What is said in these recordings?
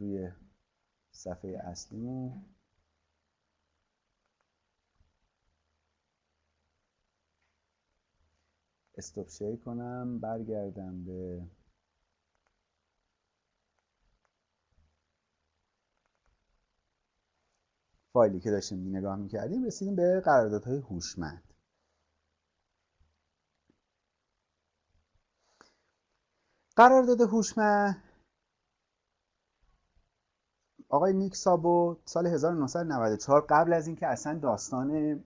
روی صفحه اصلیمون. استوب شیر کنم برگردم به فایلی که داشتیم نگاه می‌کردیم رسیدیم به قراردادهای هوشمند. قرارداد هوشمند آقای نیک سابو سال 1994 قبل از اینکه اصلا داستان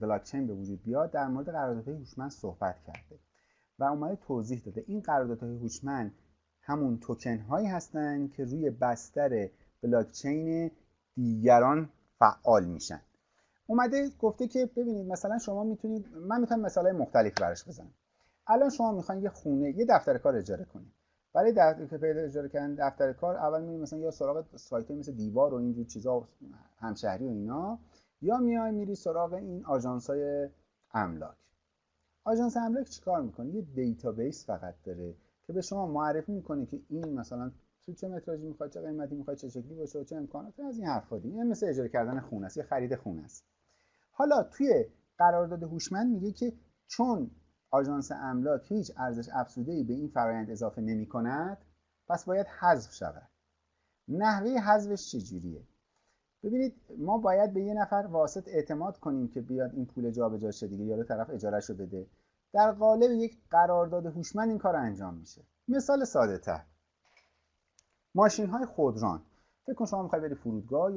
بلاکچین به وجود بیاد در مورد قراردادهای هوشمند صحبت کرده و اومده توضیح داده. این قراردادهای هوشمند همون توکن هایی هستند که روی بستر بلاکچین دیگران فعال میشن. اومده گفته که ببینید مثلا شما می‌تونید من می‌تونم مثال مختلف براش بزنم. الان شما می‌خواین یه خونه یه دفتر کار اجاره کنید. برای دفتر پیدا اجاره کردن دفتر کار اول میرید مثلا یا سراغ سایت مثل دیوار و اینجور چیزا همشهری و اینا یا میای میری سراغ این آژانس های املاک. آژانس املاک چیکار می‌کنه؟ یه database فقط داره که به شما معرفی می‌کنه که این مثلا تو چه متراژی می‌خواد چه قیمتی می‌خواد چه شکلی باشه و چه امکاناتی از این حرفا دیگه مثل اجاره کردن خونه است یا خرید خونه است. حالا توی قرارداد هوشمند میگه که چون آژانس املاک هیچ ارزش افزوده به این فرایند اضافه نمی کند پس باید حذف شود. نحوه حذفش چجوریه؟ ببینید ما باید به یه نفر واسط اعتماد کنیم که بیاد این پول جابجا شه دیگه یا طرف اجارهش رو بده. در قالب یک قرارداد هوشمند این کار انجام میشه. مثال ساده تر ماشین های خودران. فکر کن شما می‌خوای بری فرودگاه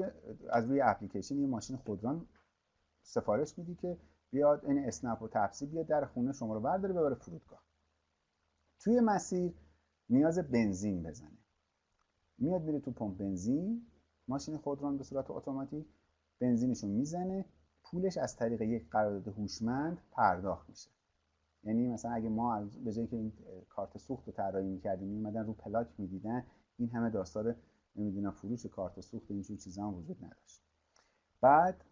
از روی اپلیکیشن یه ماشین خودران سفارش میدی که بیاد این اسنپ و تپسی بیاد در خونه شما رو برداره ببره فرودگاه. توی مسیر نیاز بنزین بزنه. میاد میره تو پمپ بنزین ماشین خودران به صورت اتوماتیک بنزینشو می‌زنه. پولش از طریق یک قرارداد هوشمند پرداخت میشه. یعنی مثلا اگه ما به جایی که این کارت سوخت رو طراحی می‌کردیم میومدن رو پلاک می‌دیدن این همه داستان نمی‌دونم فروش کارت سوخت اینجور چیزا هم وجود نداشت. بعد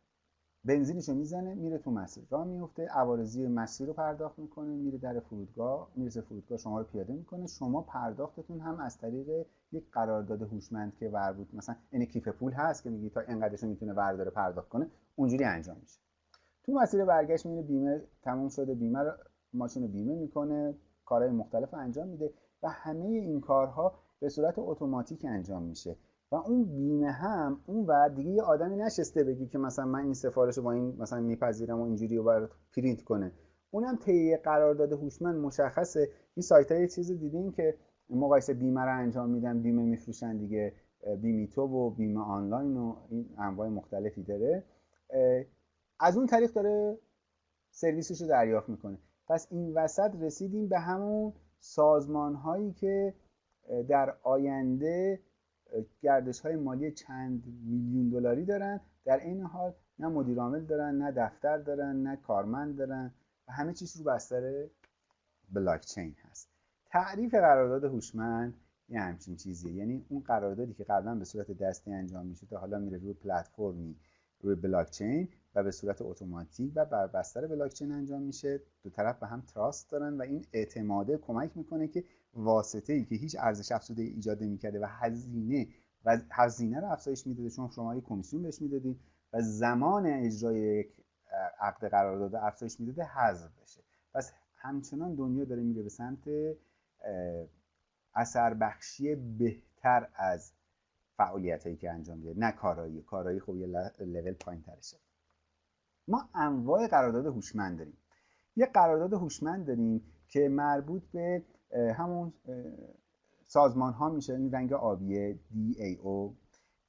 بنزینشو می‌زنه میره تو مسیر. راه میفته عوارضی مسیر رو پرداخت می‌کنه میره در فرودگاه می‌رسه فرودگاه شما رو پیاده می‌کنه. شما پرداختتون هم از طریق یک قرارداد هوشمند که ور مثلا این کیف پول هست که میگی تا اینقدرشو می‌تونه ورداره پرداخت کنه اونجوری انجام میشه. تو مسیر برگشت میره بیمه تموم شده بیمه رو ماشین بیمه می‌کنه کارهای مختلف انجام میده و همه این کارها به صورت اتوماتیک انجام میشه. و اون بیمه هم اون و دیگه یه آدمی نشسته بگی که مثلا من این سفارش رو با این مثلا میپذیرم و اینجوری رو برات پرینت کنه. اونم طی قرارداد هوشمند مشخصه. این سایت های چیز دیدین که مقایسه بیمه رو انجام میدن بیمه میفروشن دیگه بیمیتو و بیمه آنلاین و این انواع مختلفی داره. از اون طریق داره سرویسش رو دریافت می‌کنه. پس این وسط رسیدیم به همون سازمان هایی که در آینده گردش های مالی چند میلیون دلاری دارن. در این حال نه مدیر عامل دارن نه دفتر دارن نه کارمند دارن و همه چیز رو بستر بلاک چین هست. تعریف قرارداد هوشمند یه همچین چیزیه. یعنی اون قراردادی که قبلا به صورت دستی انجام می‌شد حالا میره روی پلتفرمی روی بلاک چین و به صورت اتوماتیک و بر بستر بلاک چین انجام میشه. دو طرف به هم trust دارن و این اعتماده کمک می‌کنه که واسطه ای که هیچ ارزش افزوده ایجاد نمی‌کرده و هزینه و هزینه رو افزایش می‌داده چون شما یه کمیسیون بهش می‌دادید و زمان اجرای یک عقد قرارداد افزایش می‌داده حذف بشه. پس همچنان دنیا داره میره به سمت اثر بخشی بهتر از فعالیت هایی که انجام میده نه کارایی. کارایی خب یه لول پایین ترشه ما انواع قرارداد هوشمند داریم. یه قرارداد هوشمند داریم که مربوط به همون سازمان ها میشه این رنگ آبیه DAO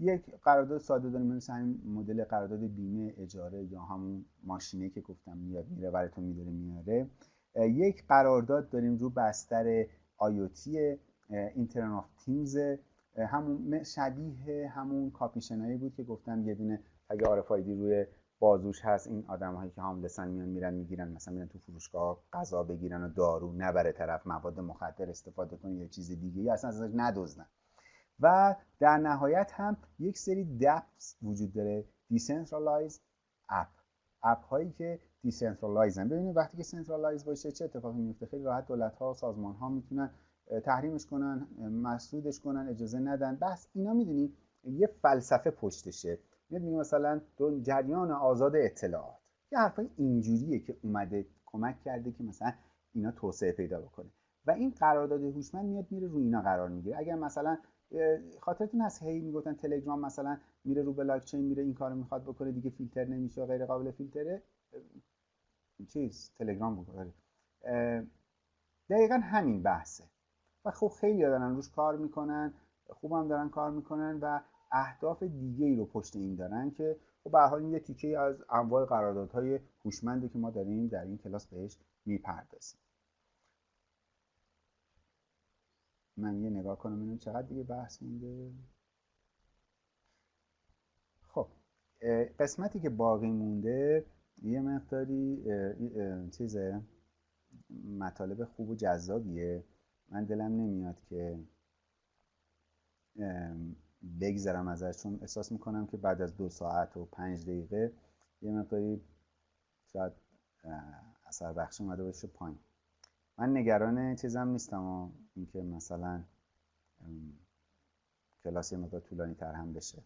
یک قرارداد ساده داریم مثل همین مدل قرارداد بیمه اجاره یا همون ماشینه که گفتم میاد میره براتون میداره میاره. یک قرارداد داریم رو بستر IoT Internet of Things همون شبیه همون کاپشنایی بود که گفتم یه دونه تگ RFID روی بازوش هست. این آدم هایی که homeless ن میان میرن می‌گیرن مثلا میرن تو فروشگاه غذا بگیرن و دارو نبره طرف مواد مخدر استفاده کنه یا چیز دیگه یا اصلا ازش ندزدن. و در نهایت هم یک سری DApps وجود داره. decentralized app app هایی که decentralized ن ببینید وقتی که centralized باشه چه اتفاقی میفته؟ خیلی راحت دولت ها و سازمان ها می‌تونن تحریمش کنن مسدودش کنن اجازه ندن. بس اینا می‌دونی یه فلسفه پشتشه. میاد میگه مثلا جریان آزاد اطلاعات. یه حرفای اینجوریه که اومده کمک کرده که مثلا اینا توسعه پیدا بکنه. و این قرارداد هوشمند میاد میره روی اینا قرار می‌گیره. اگر مثلا خاطرتون هست هی می‌گفتن تلگرام مثلا میره رو بلاک چین میره این کارو می‌خواد بکنه دیگه فیلتر نمیشه غیر قابل فیلتره. چیز تلگرام بود آره. دقیقا همین بحثه. و خب خیلی دارن روش کار می‌کنن خوبم دارن کار می‌کنن و اهداف دیگه ای رو پشت این دارن که خب به حال این یه تیکه از انواع قراردادهای هوشمندی که ما داریم در این کلاس بهش می‌پردازیم. من یه نگاه کنم ببینم چقدر دیگه بحث مونده. خب قسمتی که باقی مونده یه مقداری چیز مطالب خوب و جذابیه. من دلم نمیاد که بگذرم ازش چون احساس می‌کنم که بعد از دو ساعت و پنج دقیقه یه مقداری شاید اثر بخش اومده باشه پایین. من نگران چیزم نیستم و اینکه مثلا کلاس یه مقدار طولانی تر هم بشه.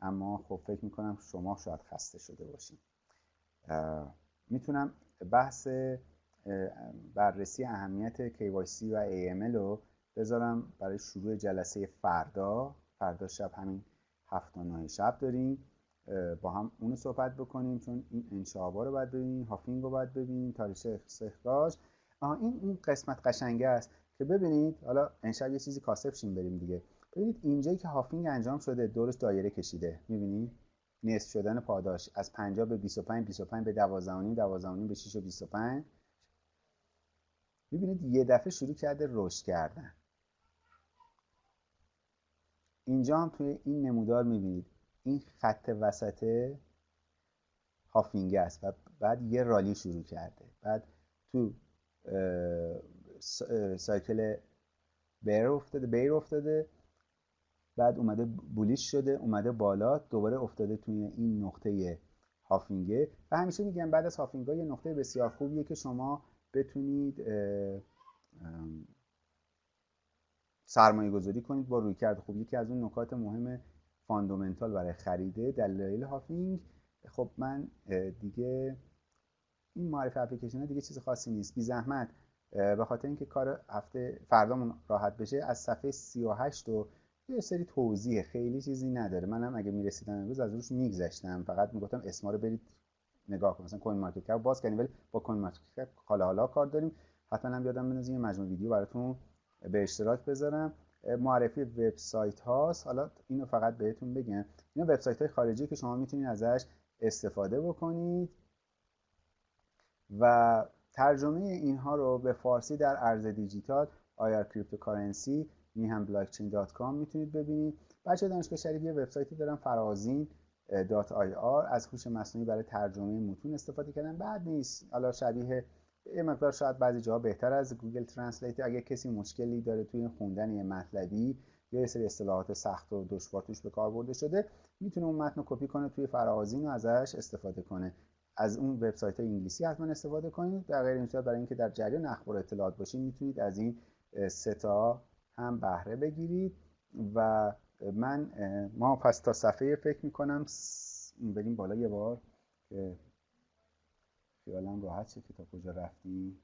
اما خب فکر می‌کنم شما شاید خسته شده باشین. می‌تونم بحث بررسی اهمیت KYC و AML رو بذارم برای شروع جلسه فردا. فردا شب همین هفت و شب داریم با هم اونو صحبت بکنیم چون این انشابا رو باید ببینیم هافینگ رو باید ببینیم تاریخ استخراج این این قسمت قشنگه است که ببینید حالا انشاء یه چیزی کاسب شیم بریم دیگه. ببینید اینجایی که هافینگ انجام شده دورش دایره کشیده. می‌بینید نصف شدن پاداش. از 50 به 25 25 به 12 12 به 6 و 25 می‌بینید یه دفعه شروع کرده رشد کردن. اینجا هم توی این نمودار می‌بینید. این خط وسط هافینگ است و بعد یه رالی شروع کرده. بعد تو cycle bear افتاده bear افتاده. بعد اومده bullish شده اومده بالا دوباره افتاده توی این نقطه halving ه. و همیشه میگم بعد از halving ا یه نقطه بسیار خوبیه که شما بتونید سرمایه گذاری کنید با رویکرد خوب. یکی از اون نکات مهم fundamental برای خریده دلایل halving. خب من دیگه این معرفی اپلیکیشن دیگه چیز خاصی نیست. بی زحمت به خاطر اینکه کار هفته فردامون راحت بشه از صفحه 38 و یه سری توضیح خیلی چیزی نداره. منم اگه می‌رسیدم امروز از روش میگذشتم. فقط می‌گفتم اسما رو برید نگاه کنید. مثلا CoinMarketCap باز کنیم ولی با CoinMarketCap حالا حالا کار داریم. حتما هم یادم بندازین یه مجموعه ویدیو براتون به اشتراک بذارم. معرفی وبسایت هاست. حالا اینو فقط بهتون بگم. اینا وبسایت های خارجی که شما می‌تونید ازش استفاده بکنید. و ترجمه اینها رو به فارسی در ارز دیجیتال .ir cryptocurrency میهم blockchain dot com می‌تونید ببینید. بچه دانشگاه شریف یه وبسایتی دارم فرازین dot ir. از هوش مصنوعی برای ترجمه متون استفاده کردن. بد نیست. حالا شبیه یه مقدار شاید بعضی جاها بهتر از Google Translate. اگه کسی مشکلی داره توی خوندن یه مطلبی یا یه سری اصطلاحات سخت و دشوار توش به کار برده شده می‌تونه اون متن رو کپی کنه توی فرازین و ازش استفاده کنه. از اون وبسایت انگلیسی حتما استفاده کنید. در غیر این برای اینکه در جریان اخبار اطلاعات باشید می‌تونید از این ستا هم بهره بگیرید. و من ما پس تا صفحه فکر می‌کنم بریم بالا یه بار که خیالم راحت شه که تا کجا رفتیم.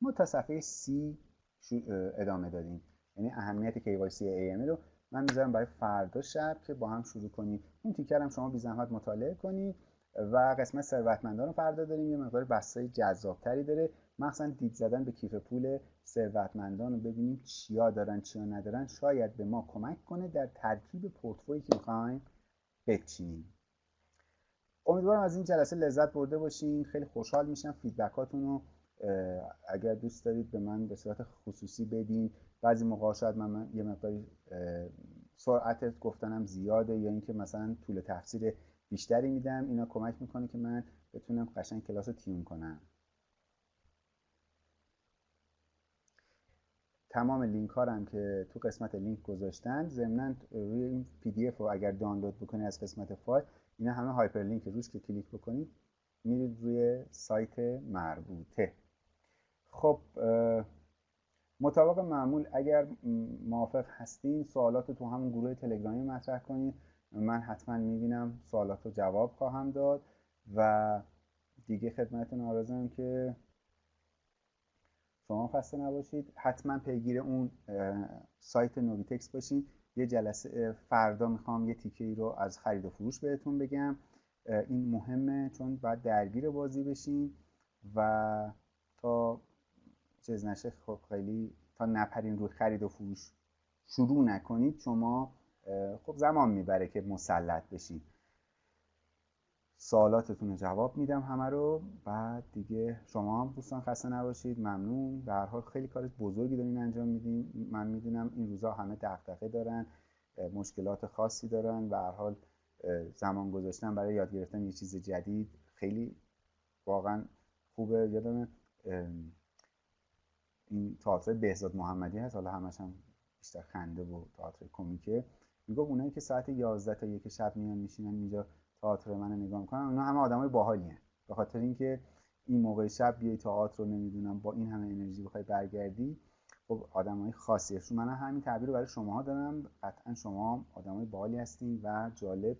ما تا صفحه سی ادامه دادیم. یعنی اهمیت KYC AML رو من می‌ذارم برای فردا شب که با هم شروع کنیم. این تیکر هم شما بی زحمت مطالعه کنید و قسمت ثروتمندان رو فردا داریم. یه مقدار بحثای جذابتری داره. مخصوصا دید زدن به کیف پول ثروتمندان رو ببینیم چیا دارن چیا ندارن. شاید به ما کمک کنه در ترکیب پورتفویی که می‌خوایم بچینیم. امیدوارم از این جلسه لذت برده باشین. خیلی خوشحال میشم فیدبکاتون رو اگر دوست دارید به من به صورت خصوصی بدین. بعضی موقع شاید من, یه مقداری سرعت گفتنم زیاده یا اینکه مثلا طول تفسیر بیشتری میدم. اینا کمک می‌کنه که من بتونم قشنگ کلاس رو tune کنم. تمام لینک ها هم که تو قسمت لینک گذاشتن ضمنا روی این PDF رو اگر دانلود بکنید از قسمت فایل اینا همه hyperlink روش که کلیک بکنید میرید روی سایت مربوطه. خب مطابق معمول اگر موافق هستین سوالات تو همون گروه تلگرامی مطرح کنید من حتما می‌بینم سوالات رو جواب خواهم داد و دیگه خدمتتون آرزویم که شما خسته نباشید. حتما پیگیر اون سایت نویتکس باشین. یه جلسه فردا می‌خوام یه تیکه ای رو از خرید و فروش بهتون بگم. این مهمه چون باید درگیر بازی بشین و تا چیز نشه خب خیلی تا نپرین روی خرید و فروش. شروع نکنید شما خب زمان می‌بره که مسلط بشین. سوالاتتون رو جواب میدم همه رو. بعد دیگه شما هم دوستان خسته نباشید. ممنون. به حال خیلی کار بزرگی دارین انجام میدین. من می‌دونم این روزا همه دغدغه دارن مشکلات خاصی دارن به هر حال زمان گذاشتن برای یاد گرفتن یه چیز جدید خیلی واقعا خوبه. یادم این تئاتر بهزاد محمدی هست. حالا همش هم بیشتر خنده و تئاتر کمیکه. می‌گفت اونایی که ساعت 11 تا یک شب میان میشینن اینجا تئاتر منو نگاه می‌کنن اونا همه آدمای باحالی هن. به خاطر اینکه این موقع شب بیای تئاتر رو نمی‌دونم با این همه انرژی بخوای برگردی خب آدمای خاصیه شما من همین تعبیر رو برای شما دارم. قطعا شما آدمای باحالی هستین و جالب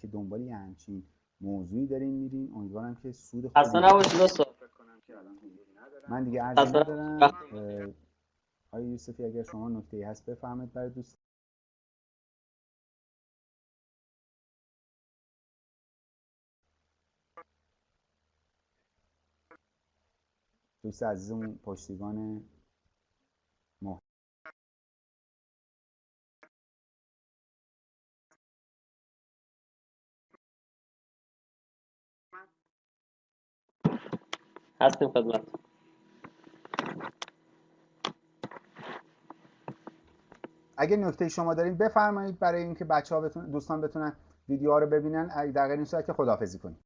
که دنبال یه همچین موضوعی دارین میرین. امیدوارم که سود خوبی اصلا نباشید من دیگه عرضی ندارم. آقای یوسفی اگر شما نکته هست بفهمید برای دوست دوست عزیزمون پشتیبان. هستیم خدمت. اگه نکته شما دارین بفرمایید برای اینکه بچه ها بتون... دوستان بتونن ویدیوها رو ببینن. در غیر این صورت که خداحافظی کنیم.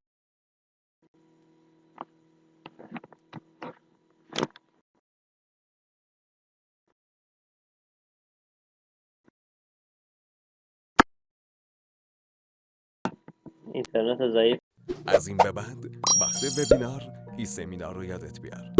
اینترنت ضعیف. از این به بعد وقت وبینار ای سمینار رو یادت بیار.